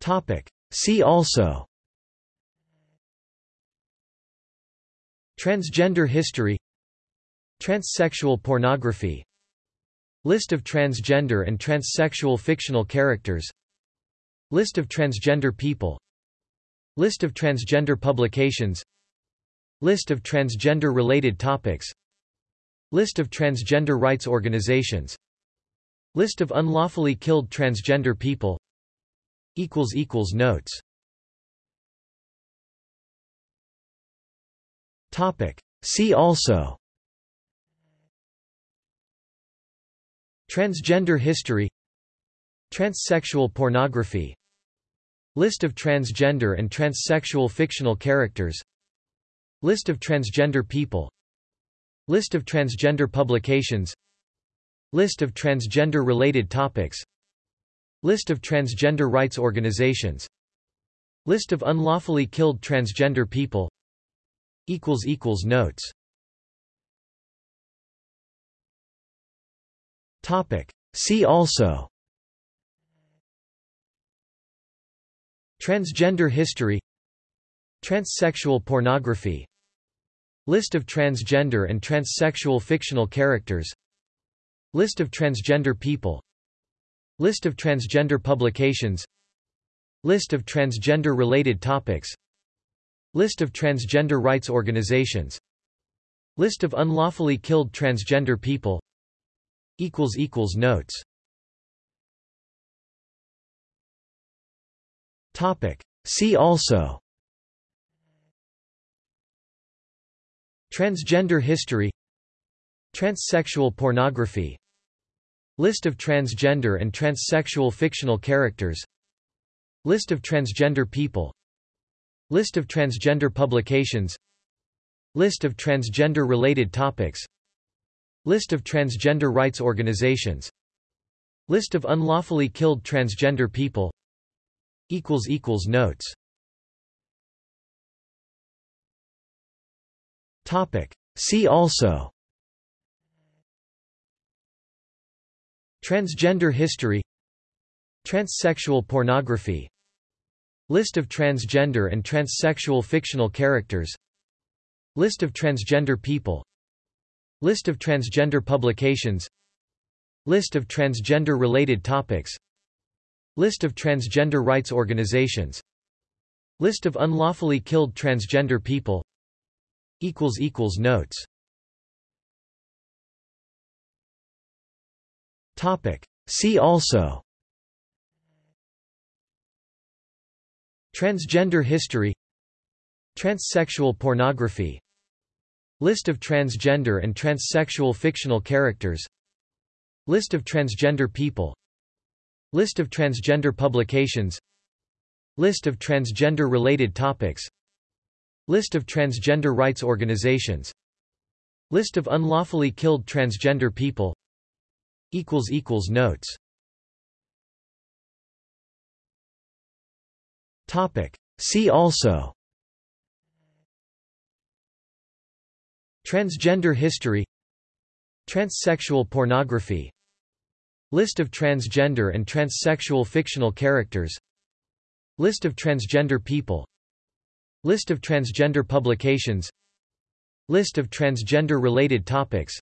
Topic. See also. Transgender history. Transsexual pornography. List of transgender and transsexual fictional characters. List of transgender people. List of transgender publications. List of transgender-related topics. List of transgender rights organizations. List of unlawfully killed transgender people Notes. See also. Transgender history. Transsexual pornography. List of transgender and transsexual fictional characters. List of transgender people. List of transgender publications. List of transgender-related topics List of transgender rights organizations. List of unlawfully killed transgender people. Notes. Topic. See also. Transgender history. Transsexual pornography. List of transgender and transsexual fictional characters. List of transgender people List of transgender publications. List of transgender-related topics. List of transgender rights organizations. List of unlawfully killed transgender people. Notes. See also. Transgender history. Transsexual pornography List of transgender and transsexual fictional characters. List of transgender people. List of transgender publications. List of transgender-related topics. List of transgender rights organizations. List of unlawfully killed transgender people. Notes. See also Transgender history Transsexual pornography List of transgender and transsexual fictional characters List of transgender people List of transgender publications List of transgender-related topics List of transgender rights organizations List of unlawfully killed transgender people Notes See also. Transgender history. Transsexual pornography. List of transgender and transsexual fictional characters. List of transgender people. List of transgender publications. List of transgender-related topics. List of transgender rights organizations. List of unlawfully killed transgender people Notes. See also. Transgender history. Transsexual pornography. List of transgender and transsexual fictional characters. List of transgender people. List of transgender publications. List of transgender-related topics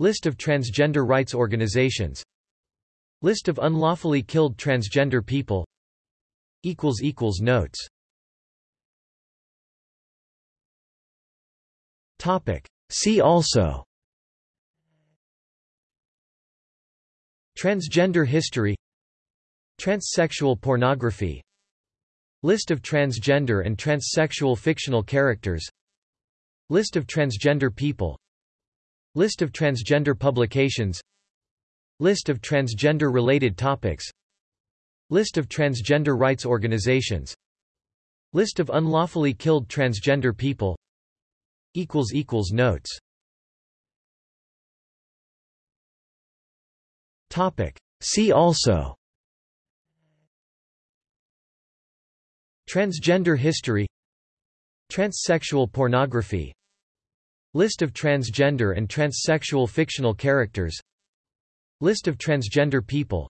List of transgender rights organizations. List of unlawfully killed transgender people. Notes. See also. Transgender history. Transsexual pornography. List of transgender and transsexual fictional characters. List of transgender people List of transgender publications. List of transgender-related topics. List of transgender rights organizations. List of unlawfully killed transgender people. Notes. Topic. See also. Transgender history. Transsexual pornography List of transgender and transsexual fictional characters. List of transgender people.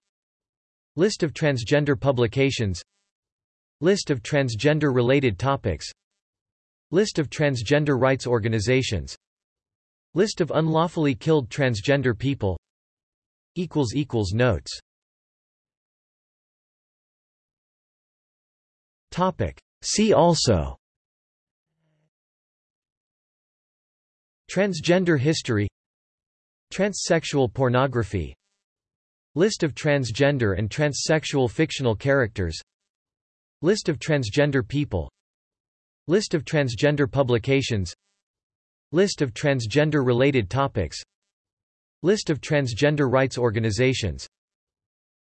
List of transgender publications. List of transgender-related topics. List of transgender rights organizations. List of unlawfully killed transgender people. Notes. See also Transgender history Transsexual pornography List of transgender and transsexual fictional characters List of transgender people List of transgender publications List of transgender-related topics List of transgender rights organizations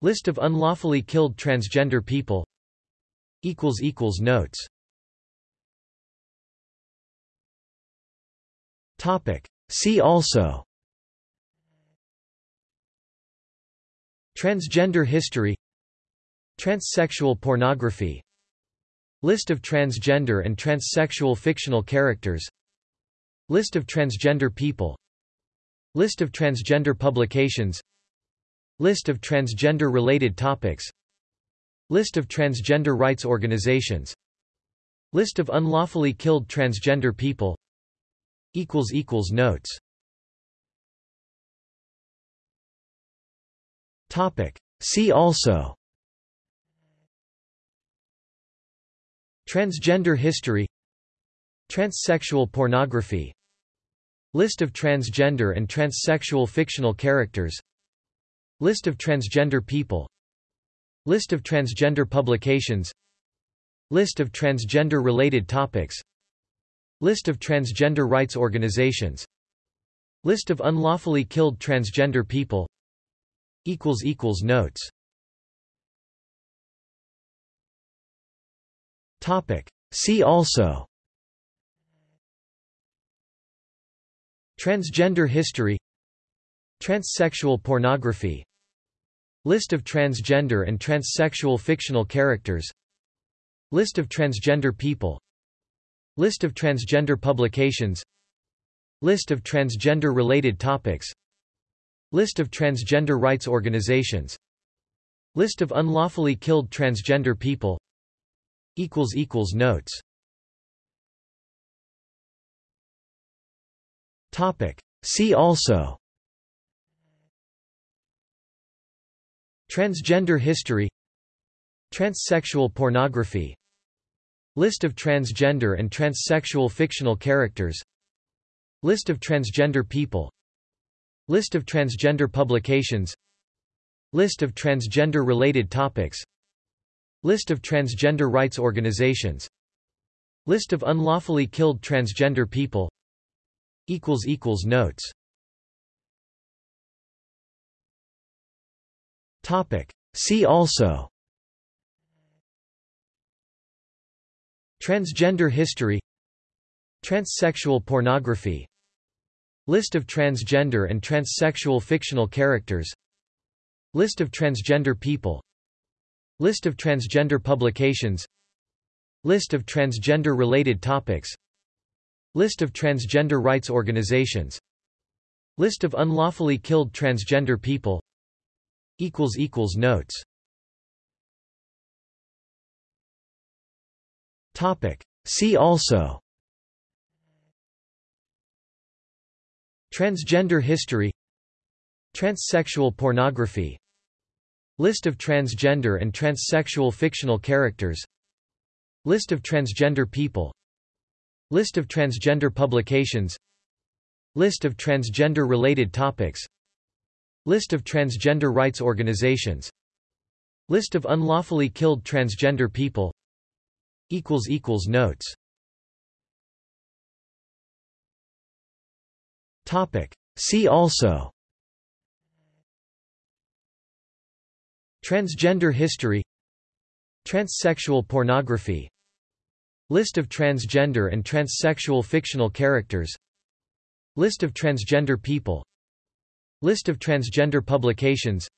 List of unlawfully killed transgender people Notes See also. Transgender history. Transsexual pornography. List of transgender and transsexual fictional characters. List of transgender people. List of transgender publications. List of transgender-related topics. List of transgender rights organizations. List of unlawfully killed transgender people Notes. See also. Transgender history. Transsexual pornography. List of transgender and transsexual fictional characters. List of transgender people. List of transgender publications. List of transgender-related topics List of transgender rights organizations. List of unlawfully killed transgender people. Notes. See also. Transgender history. Transsexual pornography. List of transgender and transsexual fictional characters. List of transgender people List of transgender publications. List of transgender-related topics. List of transgender rights organizations. List of unlawfully killed transgender people. Notes. See also. Transgender history. Transsexual pornography List of transgender and transsexual fictional characters. List of transgender people. List of transgender publications. List of transgender-related topics. List of transgender rights organizations. List of unlawfully killed transgender people. Notes. See also Transgender history Transsexual pornography List of transgender and transsexual fictional characters List of transgender people List of transgender publications List of transgender-related topics List of transgender rights organizations List of unlawfully killed transgender people Notes See also. Transgender history. Transsexual pornography. List of transgender and transsexual fictional characters. List of transgender people. List of transgender publications. List of transgender-related topics. List of transgender rights organizations. List of unlawfully killed transgender people Notes. Topic. See also. Transgender history. Transsexual pornography. List of transgender and transsexual fictional characters. List of transgender people. List of transgender publications.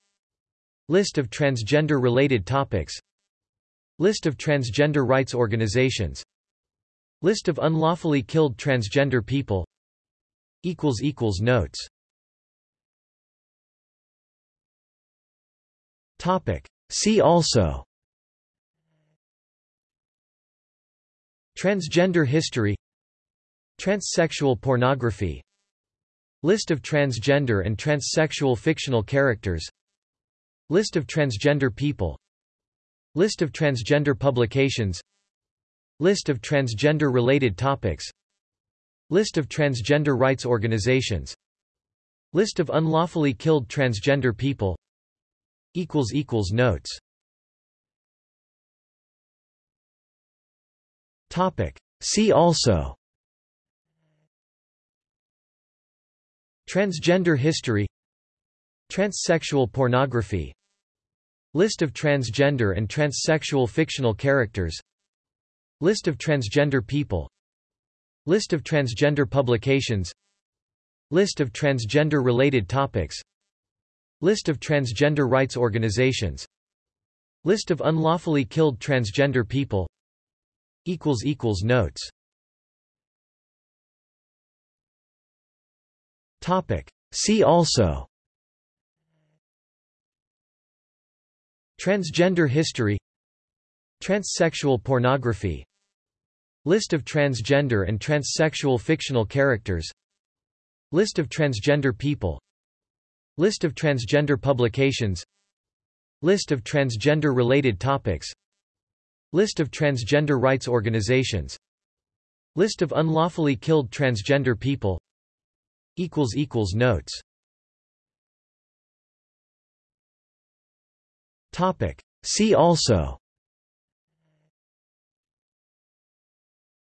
List of transgender-related topics List of transgender rights organizations. List of unlawfully killed transgender people. Notes. See also. Transgender history. Transsexual pornography. List of transgender and transsexual fictional characters. List of transgender people List of transgender publications. List of transgender-related topics. List of transgender rights organizations. List of unlawfully killed transgender people. Notes. Topic. See also. Transgender history. Transsexual pornography List of transgender and transsexual fictional characters. List of transgender people. List of transgender publications. List of transgender-related topics. List of transgender rights organizations. List of unlawfully killed transgender people. Notes. See also Transgender history Transsexual pornography List of transgender and transsexual fictional characters List of transgender people List of transgender publications List of transgender-related topics List of transgender rights organizations List of unlawfully killed transgender people Notes See also.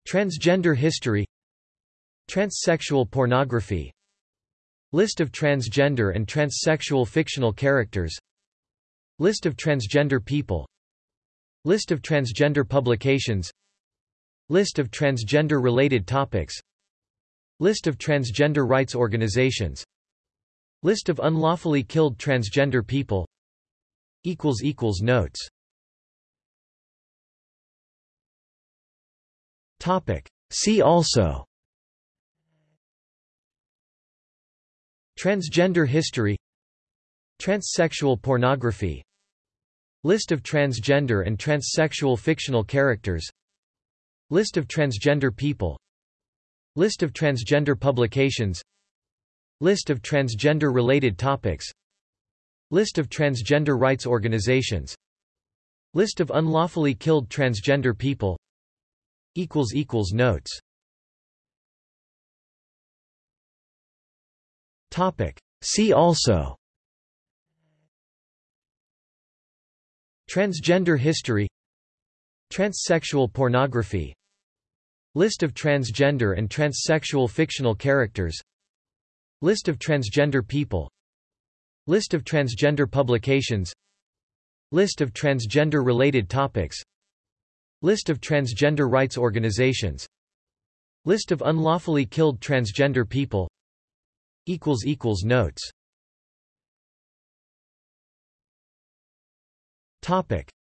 Transgender history. Transsexual pornography. List of transgender and transsexual fictional characters. List of transgender people. List of transgender publications. List of transgender-related topics. List of transgender rights organizations. List of unlawfully killed transgender people Notes. See also. Transgender history. Transsexual pornography. List of transgender and transsexual fictional characters. List of transgender people. List of transgender publications. List of transgender-related topics List of transgender rights organizations. List of unlawfully killed transgender people. Notes. See also. Transgender history. Transsexual pornography. List of transgender and transsexual fictional characters. List of transgender people List of transgender publications. List of transgender-related topics. List of transgender rights organizations. List of unlawfully killed transgender people. Notes.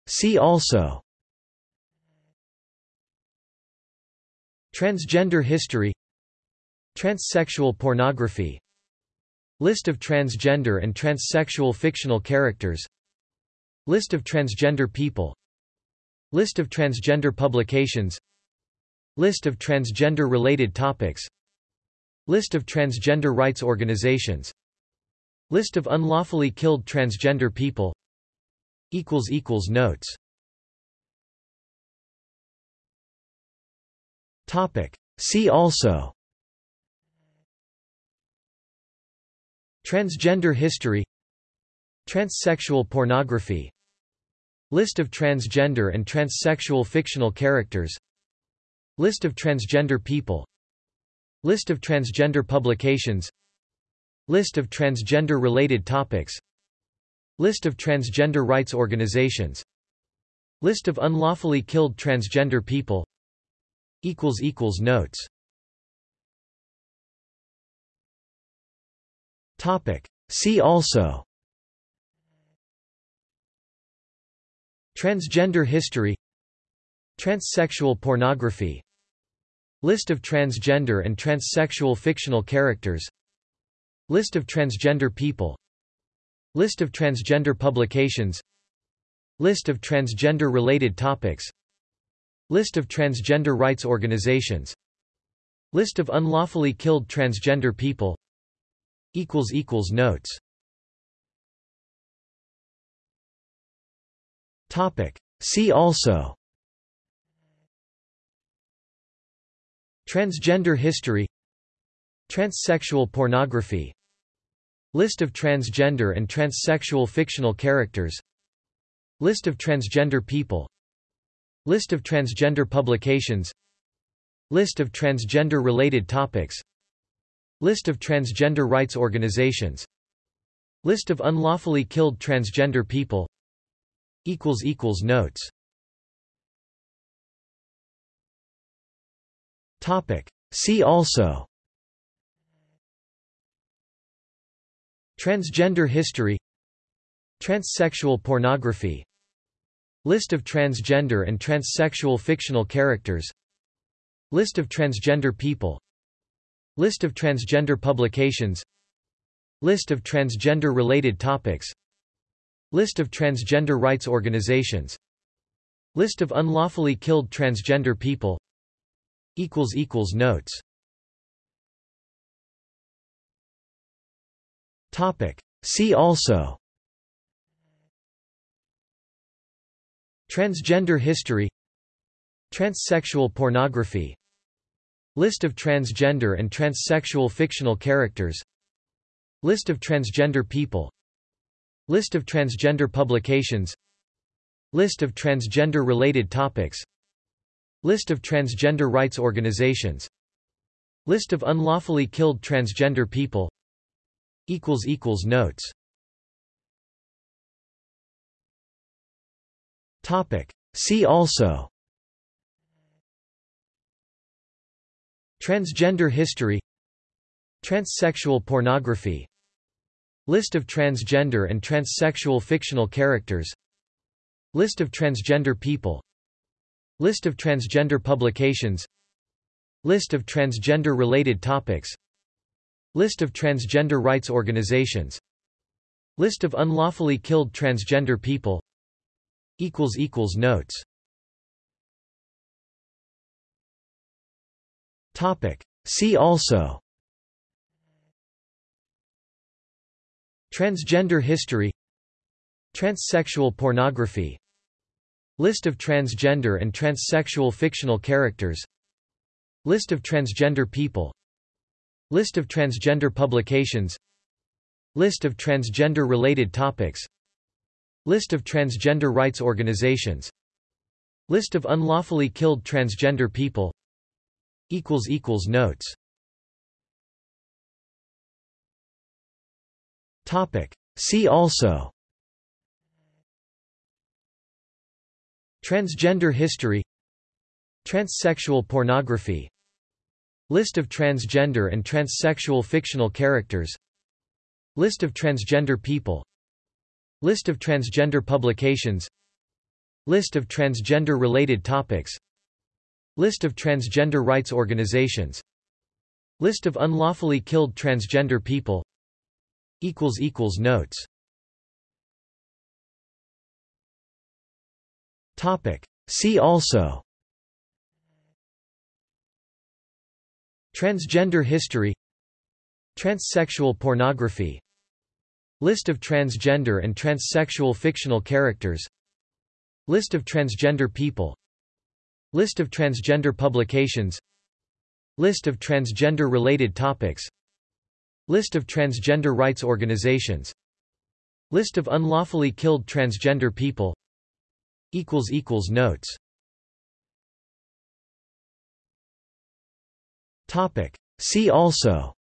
See also. Transgender history. Transsexual pornography List of transgender and transsexual fictional characters. List of transgender people. List of transgender publications. List of transgender-related topics. List of transgender rights organizations. List of unlawfully killed transgender people. Notes. See also Transgender history Transsexual pornography List of transgender and transsexual fictional characters List of transgender people List of transgender publications List of transgender-related topics List of transgender rights organizations List of unlawfully killed transgender people Notes See also. Transgender history. Transsexual pornography. List of transgender and transsexual fictional characters. List of transgender people. List of transgender publications. List of transgender-related topics. List of transgender rights organizations. List of unlawfully killed transgender people Notes. See also. Transgender history. Transsexual pornography. List of transgender and transsexual fictional characters. List of transgender people. List of transgender publications. List of transgender-related topics List of transgender rights organizations. List of unlawfully killed transgender people. Notes. Topic. See also. Transgender history. Transsexual pornography. List of transgender and transsexual fictional characters. List of transgender people List of transgender publications. List of transgender-related topics. List of transgender rights organizations. List of unlawfully killed transgender people. Notes. See also. Transgender history. Transsexual pornography List of transgender and transsexual fictional characters. List of transgender people. List of transgender publications. List of transgender-related topics. List of transgender rights organizations. List of unlawfully killed transgender people. Notes. See also Transgender history Transsexual pornography List of transgender and transsexual fictional characters List of transgender people List of transgender publications List of transgender-related topics List of transgender rights organizations List of unlawfully killed transgender people Notes See also. Transgender history. Transsexual pornography. List of transgender and transsexual fictional characters. List of transgender people. List of transgender publications. List of transgender-related topics. List of transgender rights organizations. List of unlawfully killed transgender people Notes. See also. Transgender history. Transsexual pornography. List of transgender and transsexual fictional characters. List of transgender people. List of transgender publications. List of transgender-related topics List of transgender rights organizations. List of unlawfully killed transgender people. Notes. See also. Transgender history. Transsexual pornography. List of transgender and transsexual fictional characters. List of transgender people List of transgender publications. List of transgender-related topics. List of transgender rights organizations. List of unlawfully killed transgender people. Notes. Topic. See also.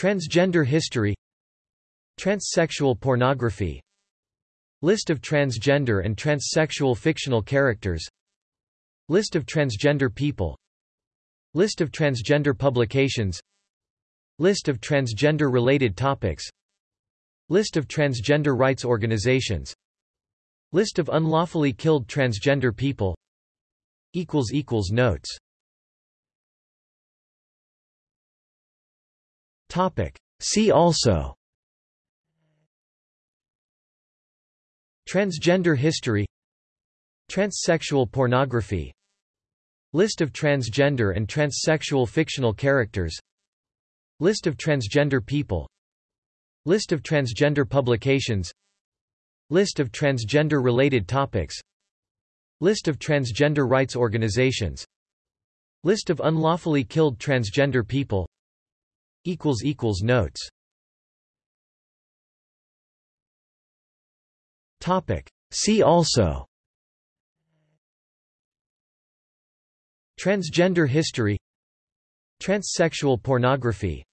Transgender history. Transsexual pornography List of transgender and transsexual fictional characters. List of transgender people. List of transgender publications. List of transgender-related topics. List of transgender rights organizations. List of unlawfully killed transgender people. Notes. See also Transgender history Transsexual pornography List of transgender and transsexual fictional characters List of transgender people List of transgender publications List of transgender-related topics List of transgender rights organizations List of unlawfully killed transgender people Notes See also. Transgender history. Transsexual pornography.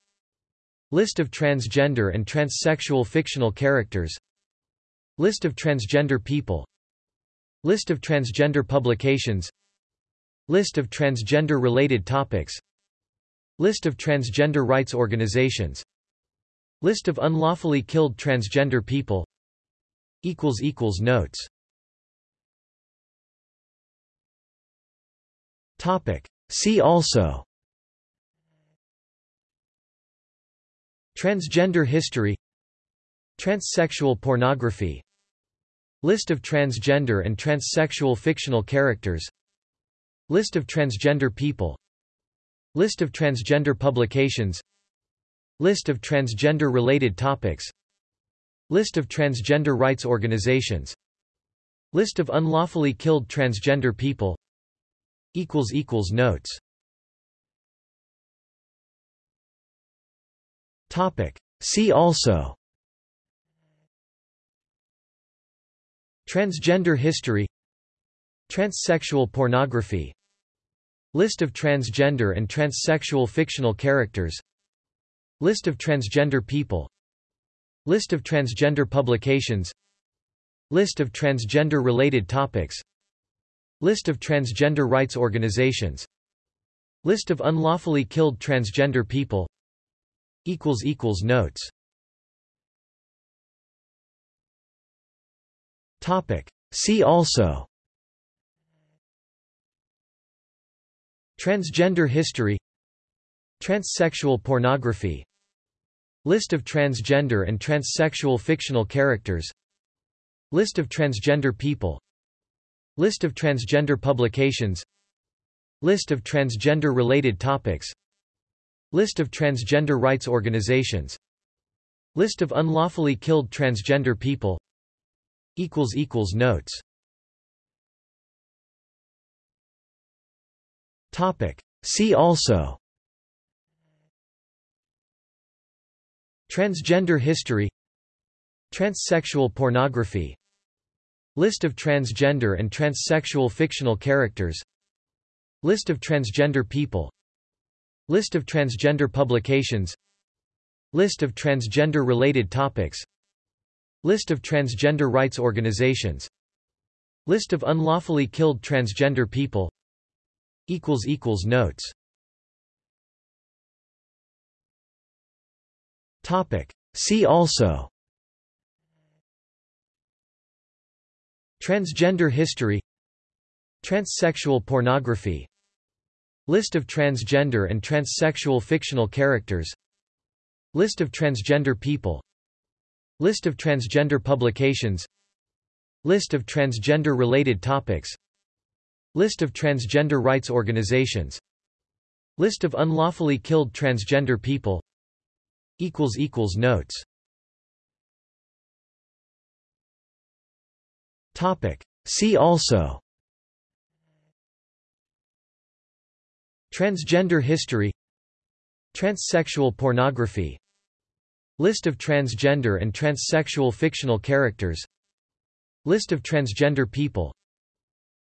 List of transgender and transsexual fictional characters. List of transgender people. List of transgender publications. List of transgender-related topics. List of transgender rights organizations. List of unlawfully killed transgender people Notes. See also. Transgender history. Transsexual pornography. List of transgender and transsexual fictional characters. List of transgender people. List of transgender publications. List of transgender-related topics List of transgender rights organizations. List of unlawfully killed transgender people. Notes. See also. Transgender history. Transsexual pornography. List of transgender and transsexual fictional characters. List of transgender people List of transgender publications. List of transgender-related topics. List of transgender rights organizations. List of unlawfully killed transgender people. Notes. See also. Transgender history. Transsexual pornography List of transgender and transsexual fictional characters. List of transgender people. List of transgender publications. List of transgender-related topics. List of transgender rights organizations. List of unlawfully killed transgender people. Notes. See also Transgender history Transsexual pornography List of transgender and transsexual fictional characters List of transgender people List of transgender publications List of transgender-related topics List of transgender rights organizations List of unlawfully killed transgender people Notes See also. Transgender history. Transsexual pornography. List of transgender and transsexual fictional characters. List of transgender people. List of transgender publications. List of transgender-related topics. List of transgender rights organizations. List of unlawfully killed transgender people Notes. Topic. See also. Transgender history. Transsexual pornography. List of transgender and transsexual fictional characters. List of transgender people.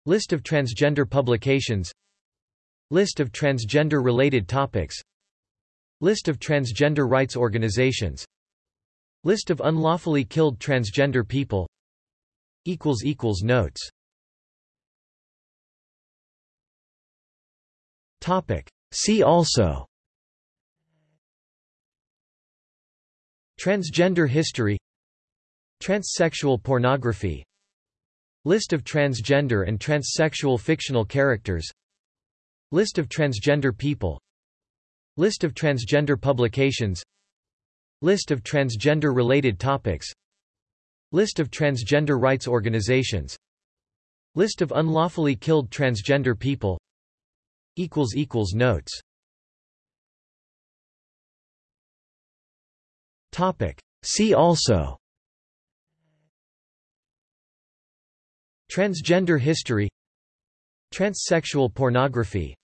List of transgender publications. List of transgender-related topics List of transgender rights organizations. List of unlawfully killed transgender people. Notes. See also. Transgender history. Transsexual pornography. List of transgender and transsexual fictional characters. List of transgender people List of transgender publications. List of transgender-related topics. List of transgender rights organizations. List of unlawfully killed transgender people. Notes. Topic. See also. Transgender history. Transsexual pornography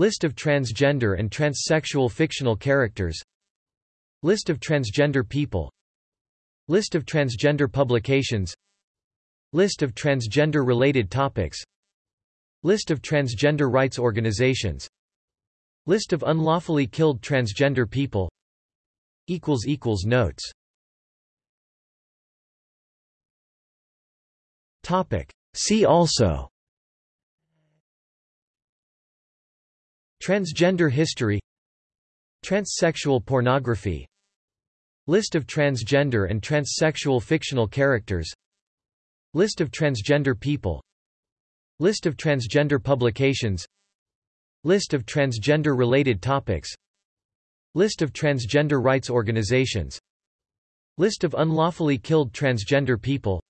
List of transgender and transsexual fictional characters. List of transgender people. List of transgender publications. List of transgender-related topics. List of transgender rights organizations. List of unlawfully killed transgender people. Notes. See also Transgender history Transsexual pornography List of transgender and transsexual fictional characters List of transgender people List of transgender publications List of transgender-related topics List of transgender rights organizations List of unlawfully killed transgender people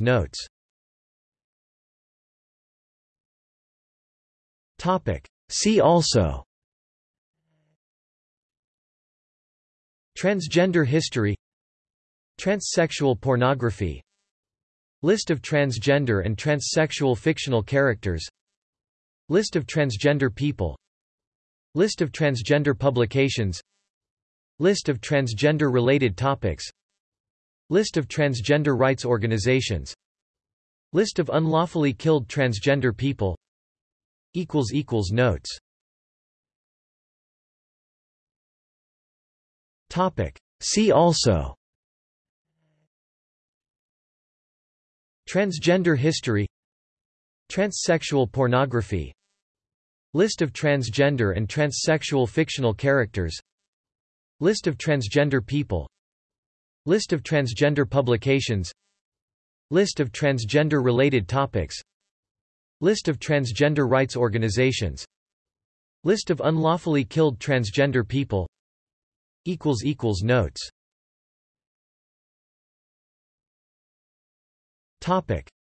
Notes See also. Transgender history. Transsexual pornography. List of transgender and transsexual fictional characters. List of transgender people. List of transgender publications. List of transgender-related topics. List of transgender rights organizations. List of unlawfully killed transgender people Notes. See also. Transgender history. Transsexual pornography. List of transgender and transsexual fictional characters. List of transgender people. List of transgender publications. List of transgender-related topics List of transgender rights organizations. List of unlawfully killed transgender people. Notes.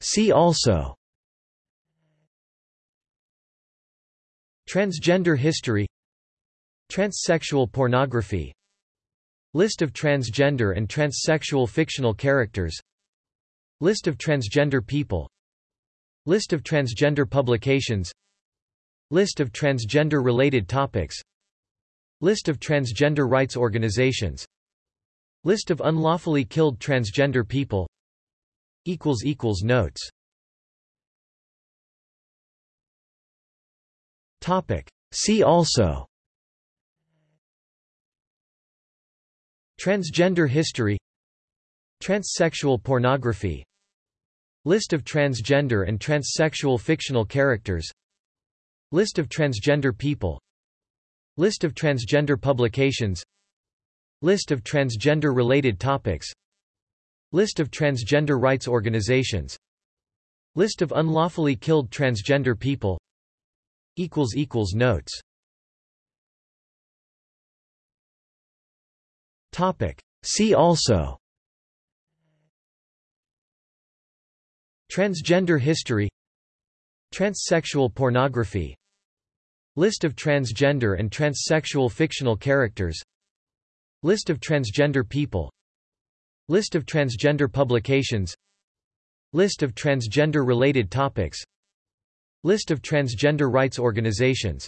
See also. Transgender history. Transsexual pornography. List of transgender and transsexual fictional characters. List of transgender people List of transgender publications. List of transgender-related topics. List of transgender rights organizations. List of unlawfully killed transgender people. Notes. See also. Transgender history. Transsexual pornography List of transgender and transsexual fictional characters. List of transgender people. List of transgender publications. List of transgender-related topics. List of transgender rights organizations. List of unlawfully killed transgender people. Notes. See also Transgender history Transsexual pornography List of transgender and transsexual fictional characters List of transgender people List of transgender publications List of transgender-related topics List of transgender rights organizations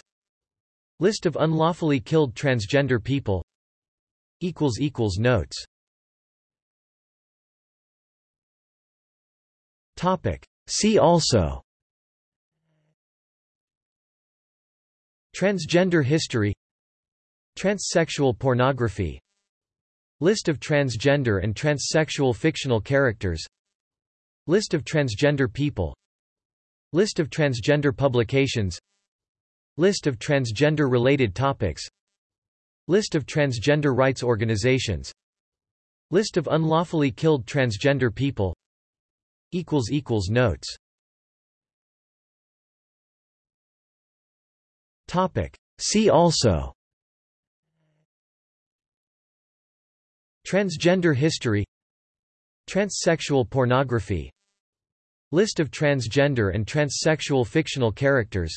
List of unlawfully killed transgender people Notes See also. Transgender history. Transsexual pornography. List of transgender and transsexual fictional characters. List of transgender people. List of transgender publications. List of transgender-related topics. List of transgender rights organizations. List of unlawfully killed transgender people Notes. See also. Transgender history. Transsexual pornography. List of transgender and transsexual fictional characters.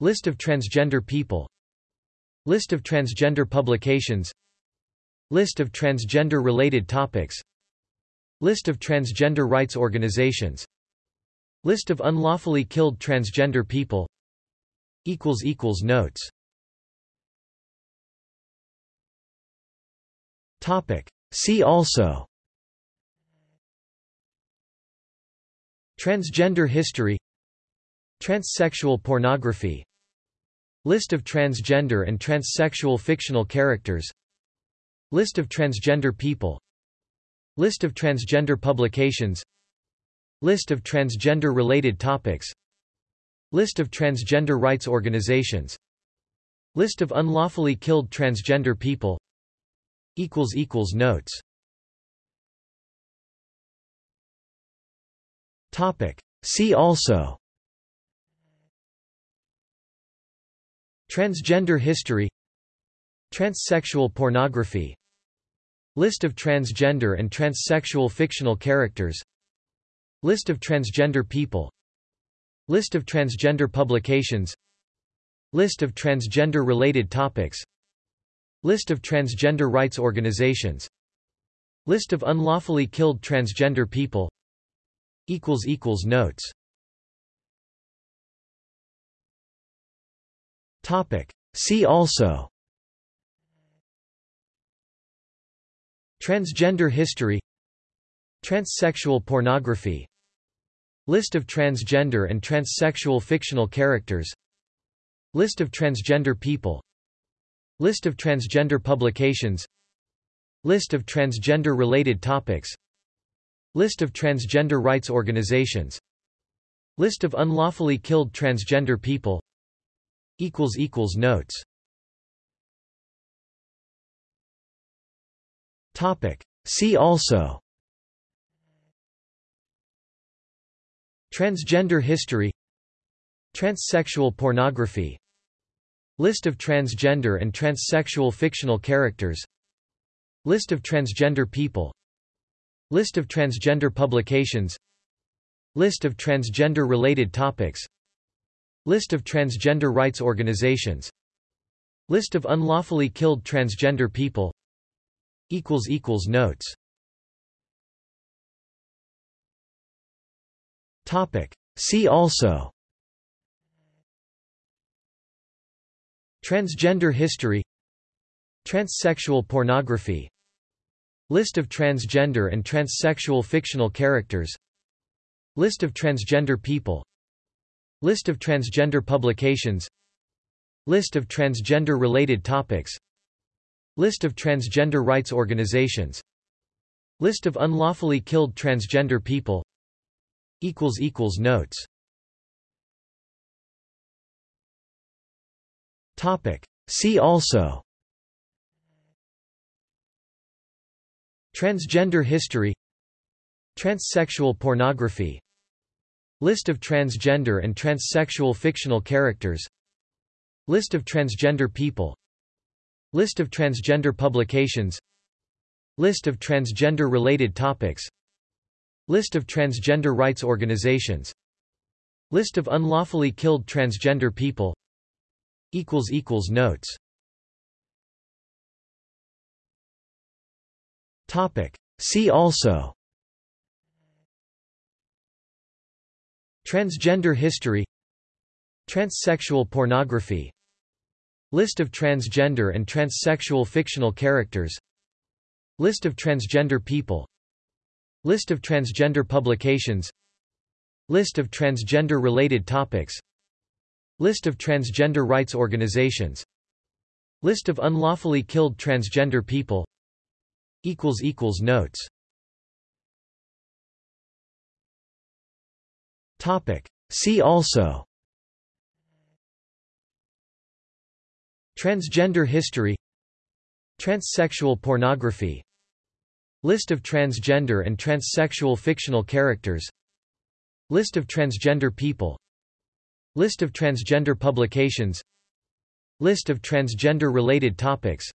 List of transgender people. List of transgender publications. List of transgender-related topics List of transgender rights organizations. List of unlawfully killed transgender people. Notes. Topic. See also. Transgender history. Transsexual pornography. List of transgender and transsexual fictional characters. List of transgender people List of transgender publications. List of transgender-related topics. List of transgender rights organizations. List of unlawfully killed transgender people. Notes. See also. Transgender history. Transsexual pornography List of transgender and transsexual fictional characters. List of transgender people. List of transgender publications. List of transgender-related topics. List of transgender rights organizations. List of unlawfully killed transgender people. Notes. See also Transgender history Transsexual pornography List of transgender and transsexual fictional characters List of transgender people List of transgender publications List of transgender-related topics List of transgender rights organizations List of unlawfully killed transgender people Notes See also. Transgender history. Transsexual pornography. List of transgender and transsexual fictional characters. List of transgender people. List of transgender publications. List of transgender-related topics. List of transgender rights organizations. List of unlawfully killed transgender people Notes. See also. Transgender history. Transsexual pornography. List of transgender and transsexual fictional characters. List of transgender people. List of transgender publications. List of transgender-related topics List of transgender rights organizations. List of unlawfully killed transgender people. Notes. See also. Transgender history. Transsexual pornography. List of transgender and transsexual fictional characters. List of transgender people List of transgender publications. List of transgender-related topics. List of transgender rights organizations. List of unlawfully killed transgender people. Notes. Topic. See also. Transgender history. Transsexual pornography List of transgender and transsexual fictional characters. List of transgender people. List of transgender publications. List of transgender-related topics. List of transgender rights organizations. List of unlawfully killed transgender people. Notes. See also Transgender history Transsexual pornography List of transgender and transsexual fictional characters List of transgender people List of transgender publications List of transgender-related topics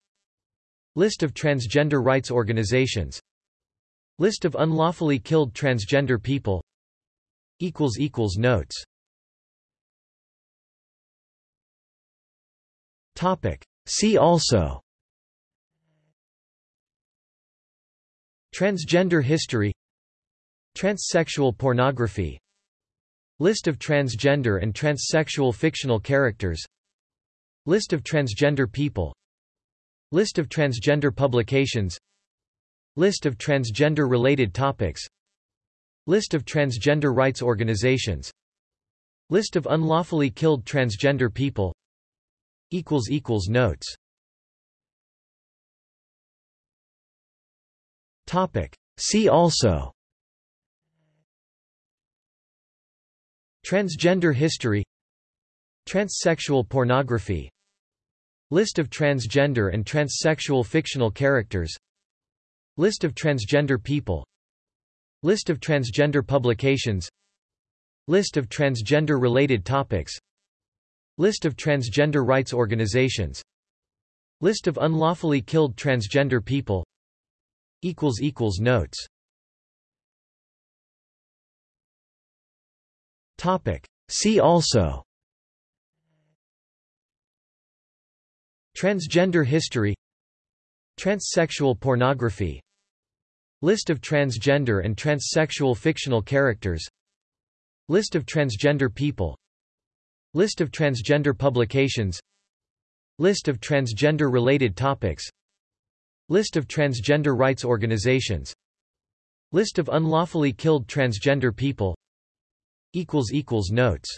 List of transgender rights organizations List of unlawfully killed transgender people Notes See also. Transgender history. Transsexual pornography. List of transgender and transsexual fictional characters. List of transgender people. List of transgender publications. List of transgender-related topics. List of transgender rights organizations. List of unlawfully killed transgender people Notes. See also. Transgender history. Transsexual pornography. List of transgender and transsexual fictional characters. List of transgender people. List of transgender publications. List of transgender-related topics List of transgender rights organizations. List of unlawfully killed transgender people. Notes. See also. Transgender history. Transsexual pornography. List of transgender and transsexual fictional characters. List of transgender people List of transgender publications. List of transgender-related topics. List of transgender rights organizations. List of unlawfully killed transgender people. Notes.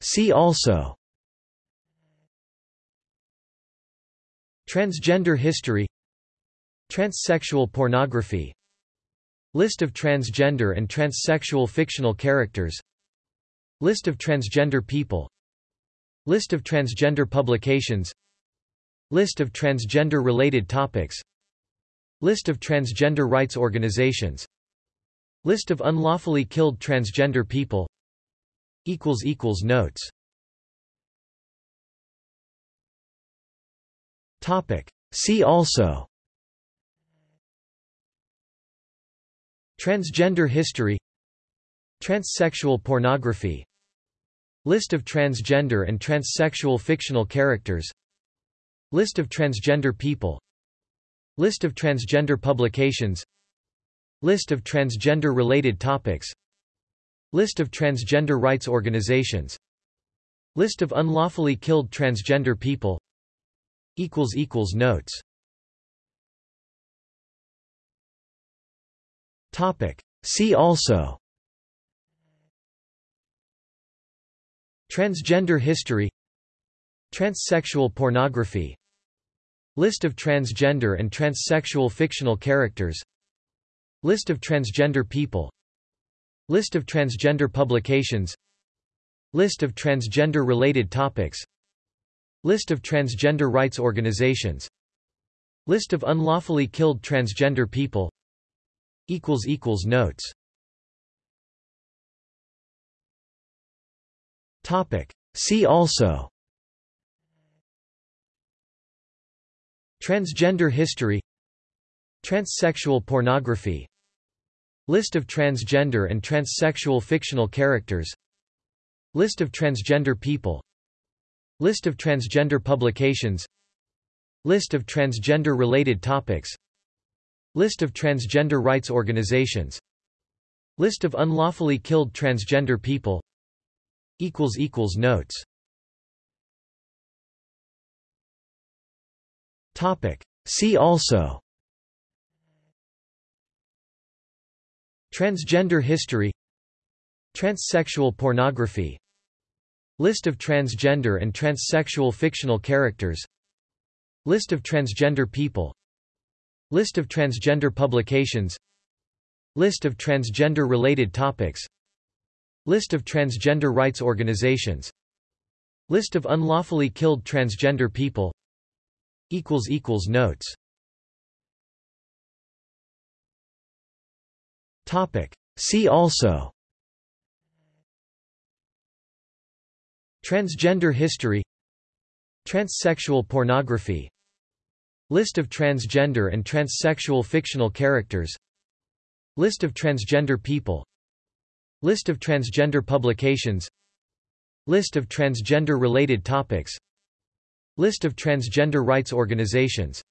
See also. Transgender history. Transsexual pornography List of transgender and transsexual fictional characters. List of transgender people. List of transgender publications. List of transgender-related topics. List of transgender rights organizations. List of unlawfully killed transgender people. Notes. See also Transgender history Transsexual pornography List of transgender and transsexual fictional characters List of transgender people List of transgender publications List of transgender-related topics List of transgender rights organizations List of unlawfully killed transgender people Notes See also. Transgender history. Transsexual pornography. List of transgender and transsexual fictional characters. List of transgender people. List of transgender publications. List of transgender-related topics. List of transgender rights organizations. List of unlawfully killed transgender people Notes. See also. Transgender history. Transsexual pornography. List of transgender and transsexual fictional characters. List of transgender people. List of transgender publications. List of transgender-related topics List of transgender rights organizations. List of unlawfully killed transgender people. Notes. See also. Transgender history. Transsexual pornography. List of transgender and transsexual fictional characters. List of transgender people List of transgender publications. List of transgender-related topics. List of transgender rights organizations. List of unlawfully killed transgender people. Notes. Topic. See also. Transgender history. Transsexual pornography List of transgender and transsexual fictional characters. List of transgender people. List of transgender publications. List of transgender-related topics. List of transgender rights organizations.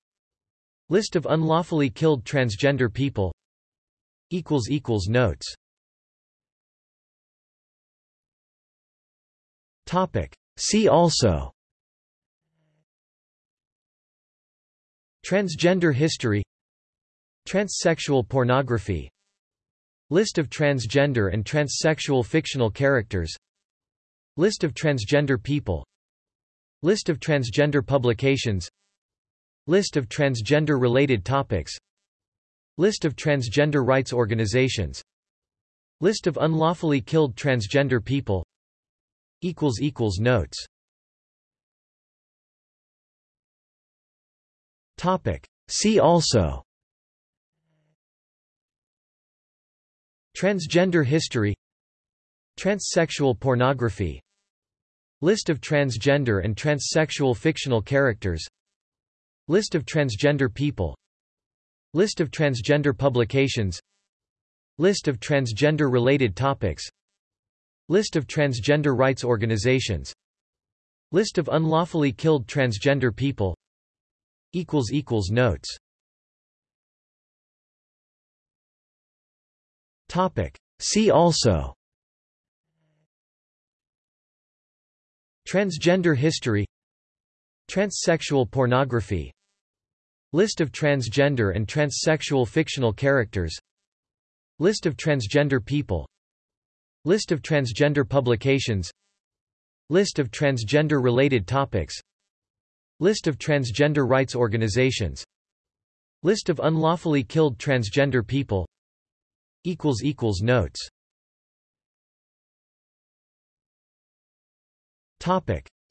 List of unlawfully killed transgender people. Notes. See also Transgender history Transsexual pornography List of transgender and transsexual fictional characters List of transgender people List of transgender publications List of transgender-related topics List of transgender rights organizations List of unlawfully killed transgender people Notes See also. Transgender history. Transsexual pornography. List of transgender and transsexual fictional characters. List of transgender people. List of transgender publications. List of transgender-related topics. List of transgender rights organizations. List of unlawfully killed transgender people Notes. See also. Transgender history. Transsexual pornography. List of transgender and transsexual fictional characters. List of transgender people. List of transgender publications. List of transgender-related topics List of transgender rights organizations. List of unlawfully killed transgender people. Notes.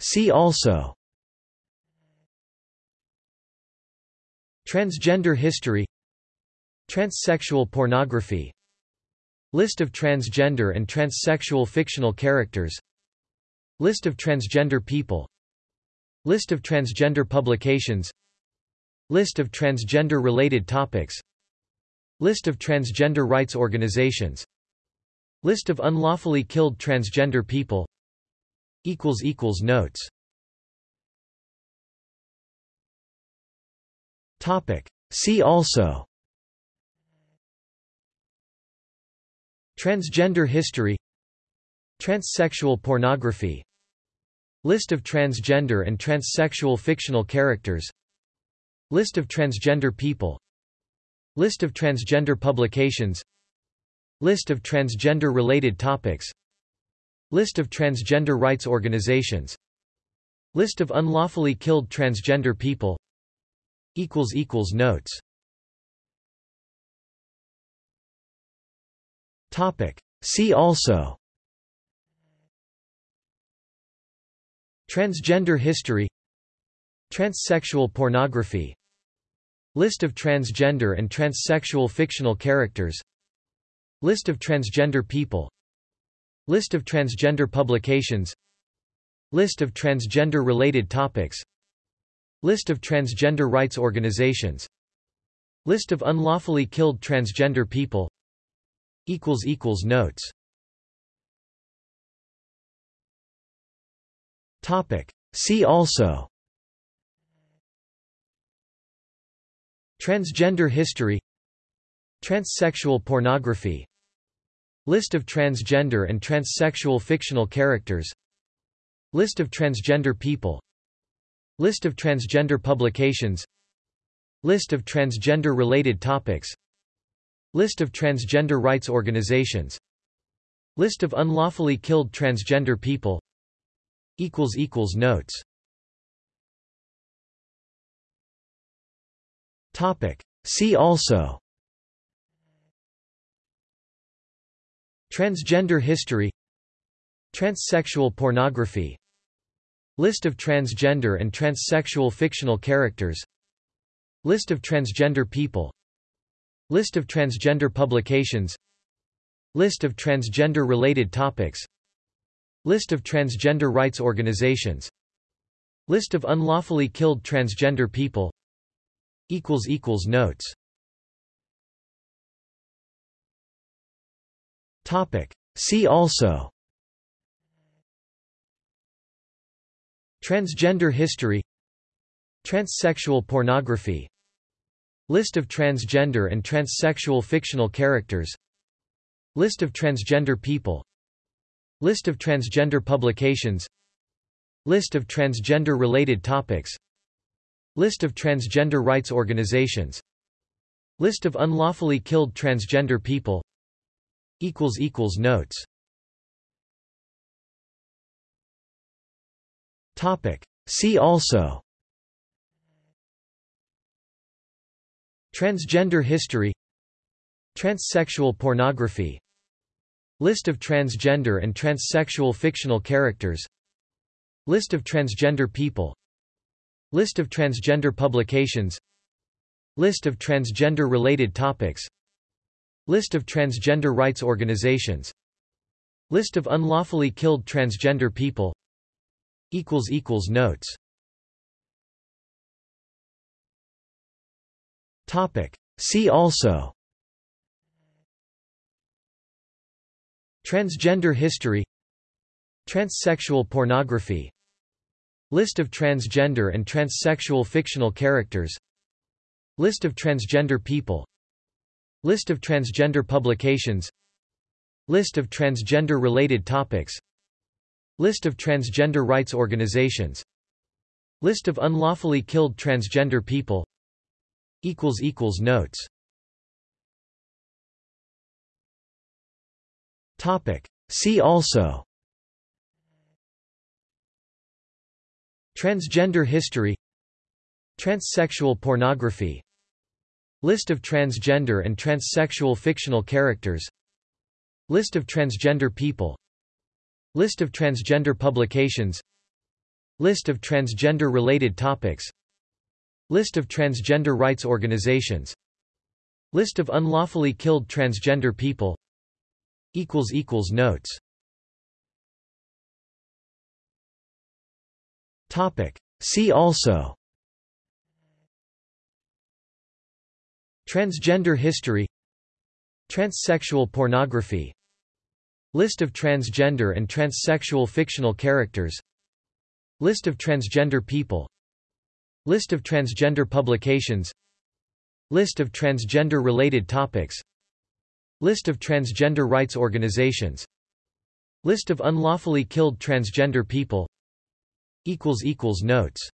See also. Transgender history. Transsexual pornography. List of transgender and transsexual fictional characters. List of transgender people List of transgender publications. List of transgender-related topics. List of transgender rights organizations. List of unlawfully killed transgender people. Notes. See also. Transgender history. Transsexual pornography List of transgender and transsexual fictional characters. List of transgender people. List of transgender publications. List of transgender-related topics. List of transgender rights organizations. List of unlawfully killed transgender people. Notes. See also Transgender history Transsexual pornography List of transgender and transsexual fictional characters List of transgender people List of transgender publications List of transgender-related topics List of transgender rights organizations List of unlawfully killed transgender people Notes See also. Transgender history. Transsexual pornography. List of transgender and transsexual fictional characters. List of transgender people. List of transgender publications. List of transgender-related topics. List of transgender rights organizations. List of unlawfully killed transgender people Notes. See also. Transgender history. Transsexual pornography. List of transgender and transsexual fictional characters. List of transgender people. List of transgender publications. List of transgender-related topics List of transgender rights organizations. List of unlawfully killed transgender people. Notes. Topic. See also. Transgender history. Transsexual pornography. List of transgender and transsexual fictional characters. List of transgender people List of transgender publications. List of transgender-related topics. List of transgender rights organizations. List of unlawfully killed transgender people. Notes. See also. Transgender history. Transsexual pornography List of transgender and transsexual fictional characters. List of transgender people. List of transgender publications. List of transgender-related topics. List of transgender rights organizations. List of unlawfully killed transgender people. Notes. See also Transgender history Transsexual pornography List of transgender and transsexual fictional characters List of transgender people List of transgender publications List of transgender-related topics List of transgender rights organizations List of unlawfully killed transgender people Notes See also. Transgender history. Transsexual pornography. List of transgender and transsexual fictional characters. List of transgender people. List of transgender publications. List of transgender-related topics. List of transgender rights organizations. List of unlawfully killed transgender people Notes. See also. Transgender history. Transsexual pornography. List of transgender and transsexual fictional characters. List of transgender people. List of transgender publications. List of transgender-related topics List of transgender rights organizations. List of unlawfully killed transgender people. Notes